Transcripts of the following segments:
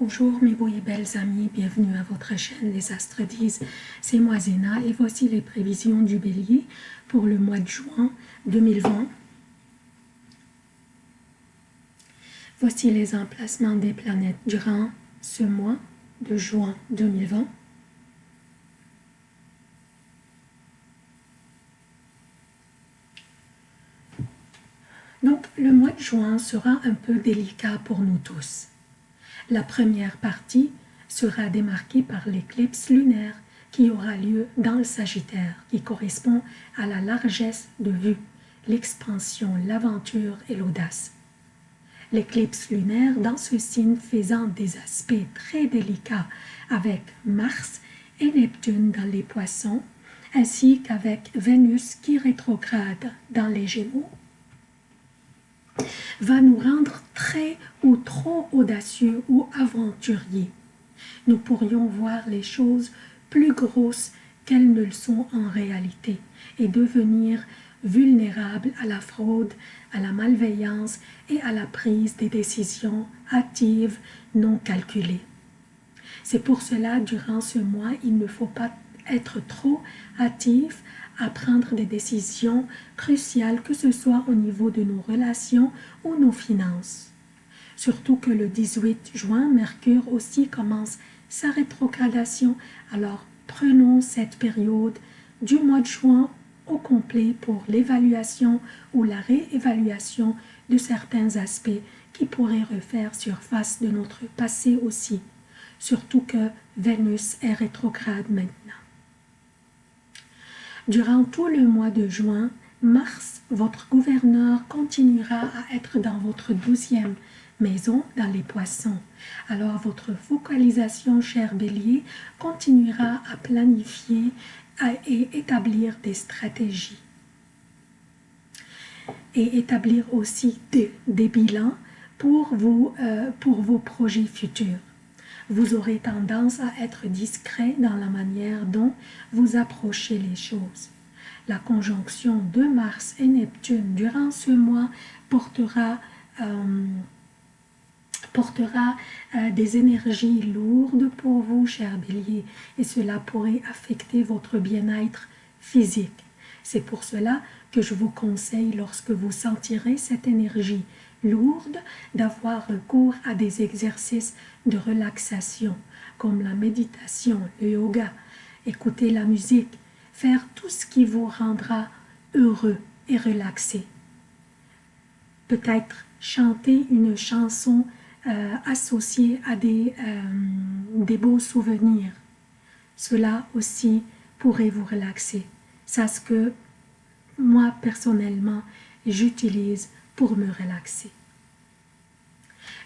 Bonjour mes beaux et belles amis, bienvenue à votre chaîne Les Astres disent, c'est moi Zéna et voici les prévisions du Bélier pour le mois de juin 2020. Voici les emplacements des planètes durant ce mois de juin 2020. Donc le mois de juin sera un peu délicat pour nous tous. La première partie sera démarquée par l'éclipse lunaire qui aura lieu dans le Sagittaire, qui correspond à la largesse de vue, l'expansion, l'aventure et l'audace. L'éclipse lunaire dans ce signe faisant des aspects très délicats avec Mars et Neptune dans les poissons, ainsi qu'avec Vénus qui rétrograde dans les Gémeaux va nous rendre très ou trop audacieux ou aventuriers. Nous pourrions voir les choses plus grosses qu'elles ne le sont en réalité et devenir vulnérables à la fraude, à la malveillance et à la prise des décisions hâtives non calculées. C'est pour cela, durant ce mois, il ne faut pas être trop hâtif à prendre des décisions cruciales, que ce soit au niveau de nos relations ou nos finances. Surtout que le 18 juin, Mercure aussi commence sa rétrogradation, alors prenons cette période du mois de juin au complet pour l'évaluation ou la réévaluation de certains aspects qui pourraient refaire surface de notre passé aussi, surtout que Vénus est rétrograde maintenant. Durant tout le mois de juin, Mars, votre gouverneur, continuera à être dans votre douzième maison dans les poissons. Alors votre focalisation, cher bélier, continuera à planifier et établir des stratégies. Et établir aussi des, bilans euh, pour vos projets futurs vous aurez tendance à être discret dans la manière dont vous approchez les choses. La conjonction de Mars et Neptune durant ce mois portera, euh, portera euh, des énergies lourdes pour vous, cher bélier, et cela pourrait affecter votre bien-être physique. C'est pour cela que je vous conseille, lorsque vous sentirez cette énergie lourde d'avoir recours à des exercices de relaxation comme la méditation, le yoga, écouter la musique, faire tout ce qui vous rendra heureux et relaxé. Peut-être chanter une chanson euh, associée à des, euh, des beaux souvenirs. Cela aussi pourrait vous relaxer. C'est ce que moi personnellement j'utilise pour me relaxer.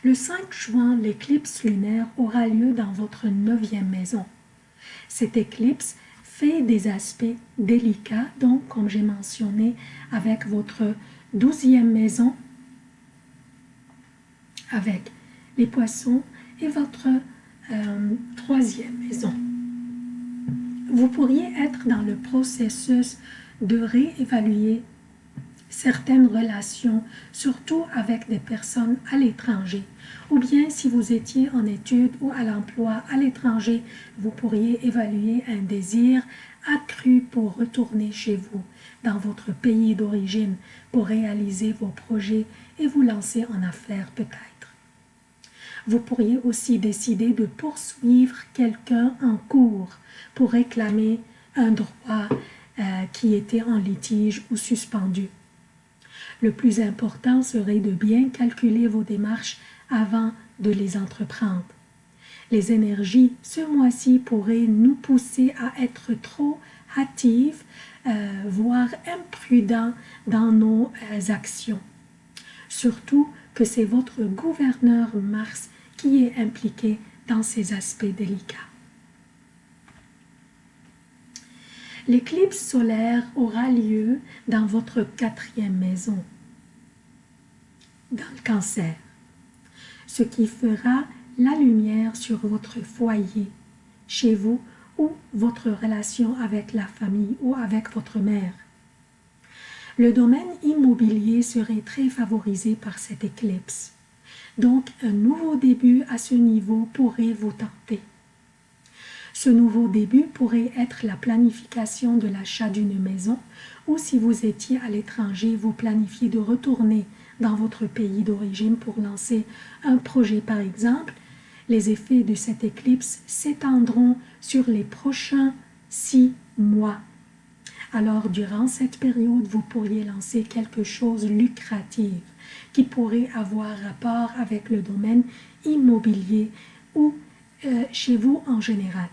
Le 5 juin, l'éclipse lunaire aura lieu dans votre neuvième maison. Cette éclipse fait des aspects délicats, donc comme j'ai mentionné, avec votre douzième maison, avec les poissons et votre euh, troisième maison. Vous pourriez être dans le processus de réévaluer certaines relations, surtout avec des personnes à l'étranger. Ou bien si vous étiez en études ou à l'emploi à l'étranger, vous pourriez évaluer un désir accru pour retourner chez vous, dans votre pays d'origine, pour réaliser vos projets et vous lancer en affaires peut-être. Vous pourriez aussi décider de poursuivre quelqu'un en cours pour réclamer un droit euh, qui était en litige ou suspendu. Le plus important serait de bien calculer vos démarches avant de les entreprendre. Les énergies ce mois-ci pourraient nous pousser à être trop hâtives, euh, voire imprudents dans nos euh, actions. Surtout que c'est votre gouverneur Mars qui est impliqué dans ces aspects délicats. L'éclipse solaire aura lieu dans votre quatrième maison, dans le cancer, ce qui fera la lumière sur votre foyer, chez vous ou votre relation avec la famille ou avec votre mère. Le domaine immobilier serait très favorisé par cette éclipse. Donc, un nouveau début à ce niveau pourrait vous tenter. Ce nouveau début pourrait être la planification de l'achat d'une maison ou si vous étiez à l'étranger, vous planifiez de retourner dans votre pays d'origine pour lancer un projet par exemple, les effets de cette éclipse s'étendront sur les prochains six mois. Alors, durant cette période, vous pourriez lancer quelque chose lucratif qui pourrait avoir rapport avec le domaine immobilier ou euh, chez vous en général.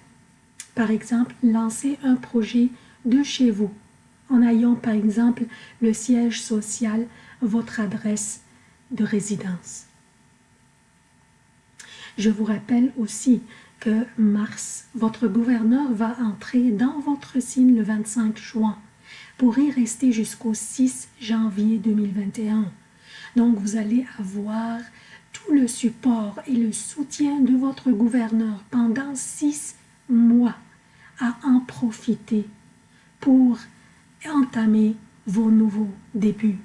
Par exemple, lancer un projet de chez vous en ayant par exemple le siège social, votre adresse de résidence. Je vous rappelle aussi que Mars, votre gouverneur, va entrer dans votre signe le 25 juin pour y rester jusqu'au 6 janvier 2021. Donc vous allez avoir tout le support et le soutien de votre gouverneur pendant six mois à en profiter pour entamer vos nouveaux débuts.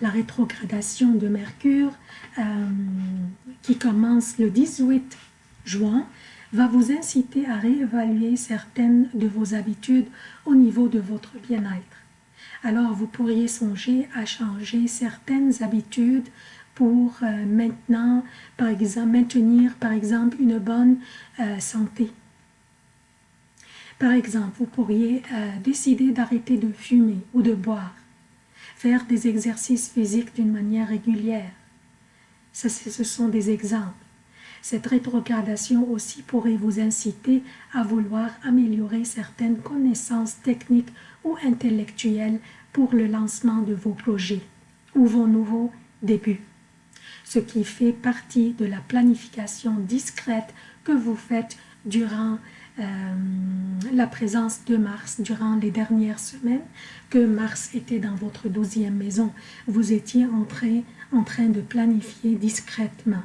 La rétrogradation de Mercure, euh, qui commence le 18 juin, va vous inciter à réévaluer certaines de vos habitudes au niveau de votre bien-être. Alors, vous pourriez songer à changer certaines habitudes pour euh, maintenant, par exemple, maintenir par exemple une bonne euh, santé par exemple, vous pourriez euh, décider d'arrêter de fumer ou de boire, faire des exercices physiques d'une manière régulière. Ça, ce sont des exemples. Cette rétrogradation aussi pourrait vous inciter à vouloir améliorer certaines connaissances techniques ou intellectuelles pour le lancement de vos projets ou vos nouveaux débuts, ce qui fait partie de la planification discrète que vous faites durant euh, la présence de Mars durant les dernières semaines, que Mars était dans votre douzième maison. Vous étiez en train, de planifier discrètement.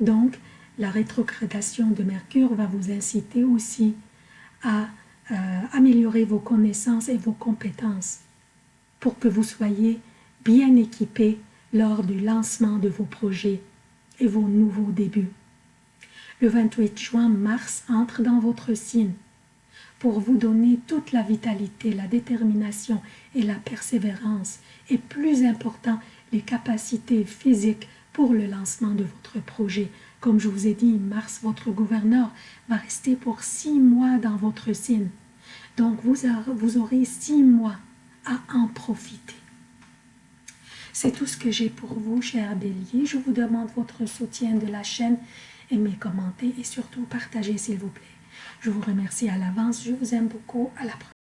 Donc, la rétrogradation de Mercure va vous inciter aussi à euh, améliorer vos connaissances et vos compétences pour que vous soyez bien équipés lors du lancement de vos projets et vos nouveaux débuts. Le 28 juin, Mars entre dans votre signe pour vous donner toute la vitalité, la détermination et la persévérance, et plus important, les capacités physiques pour le lancement de votre projet. Comme je vous ai dit, Mars, votre gouverneur, va rester pour six mois dans votre signe. Donc, vous, aurez six mois à en profiter. C'est tout ce que j'ai pour vous, chers béliers. Je vous demande votre soutien de la chaîne aimez, commentez et surtout partagez s'il vous plaît. Je vous remercie à l'avance, je vous aime beaucoup, à la prochaine.